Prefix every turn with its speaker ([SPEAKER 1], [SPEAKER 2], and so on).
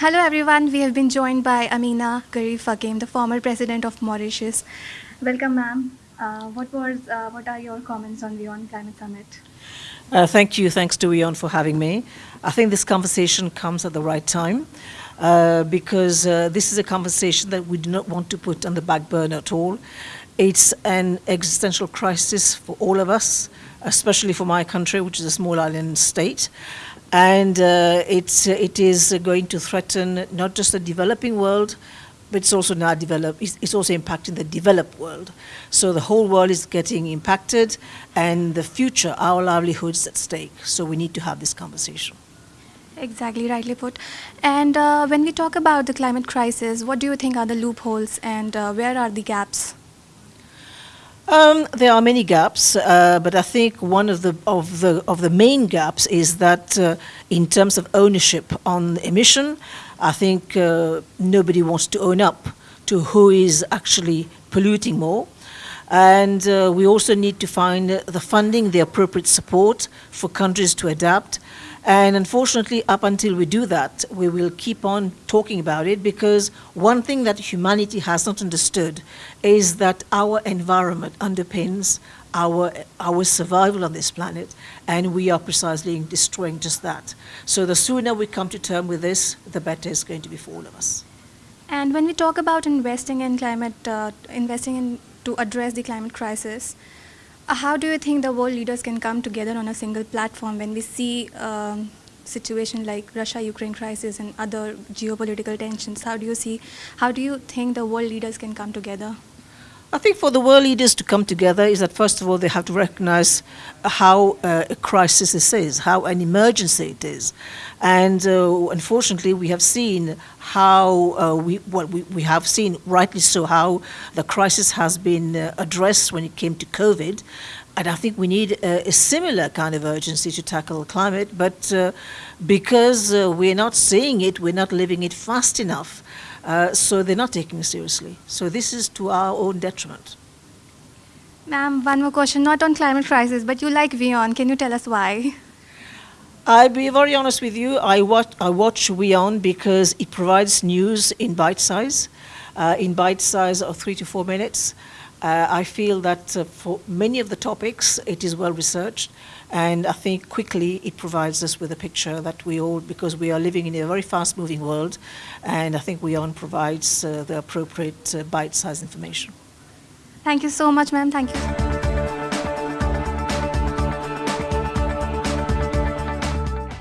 [SPEAKER 1] Hello everyone, we have been joined by Ameenah Gurib-Fakim, the former president of Mauritius. Welcome ma'am. Uh, what was uh, what are your comments on WION Climate Summit?
[SPEAKER 2] Uh, thank you, thanks to WION for having me. I think this conversation comes at the right time uh, because uh, this is a conversation that we do not want to put on the back burner at all. It's an existential crisis for all of us, especially for my country, which is a small island state. And uh, it's, it is going to threaten not just the developing world, but it's also now developed, it's, it's also impacting the developed world. So the whole world is getting impacted and the future, our livelihoods at stake. So we need to have this conversation.
[SPEAKER 1] Exactly, rightly put. And uh, when we talk about the climate crisis, what do you think are the loopholes and uh, where are the gaps?
[SPEAKER 2] Um, there are many gaps, uh, but I think one of the of the of the main gaps is that uh, in terms of ownership on emission, I think uh, nobody wants to own up to who is actually polluting more. And uh, we also need to find the funding, the appropriate support for countries to adapt. And unfortunately, up until we do that, we will keep on talking about it because one thing that humanity has not understood is that our environment underpins our, our survival on this planet, and we are precisely destroying just that. So the sooner we come to term with this, the better it's going to be for all of us.
[SPEAKER 1] And when we talk about investing in climate, uh, investing in to address the climate crisis, how do you think the world leaders can come together on a single platform when we see um, situation like Russia-Ukraine crisis and other geopolitical tensions? How do you see, how do you think the world leaders can come together?
[SPEAKER 2] I think for the world leaders to come together is that first of all they have to recognize how uh, a crisis this is, how an emergency it is. And uh, unfortunately we have seen how, uh, we, well, we, we have seen rightly so how the crisis has been uh, addressed when it came to COVID. And I think we need a, a similar kind of urgency to tackle climate, but uh, because uh, we're not seeing it, we're not living it fast enough. Uh, so they're not taking it seriously. So this is to our own detriment.
[SPEAKER 1] Ma'am, one more question, not on climate crisis, but you like WION. Can you tell us why?
[SPEAKER 2] I'll be very honest with you. I watch, I watch WION because it provides news in bite size, uh, in bite size of three to four minutes. Uh, I feel that uh, for many of the topics, it is well researched. And I think quickly it provides us with a picture that we all, because we are living in a very fast moving world, and I think WION provides uh, the appropriate uh, bite-sized information.
[SPEAKER 1] Thank you so much, ma'am. Thank you.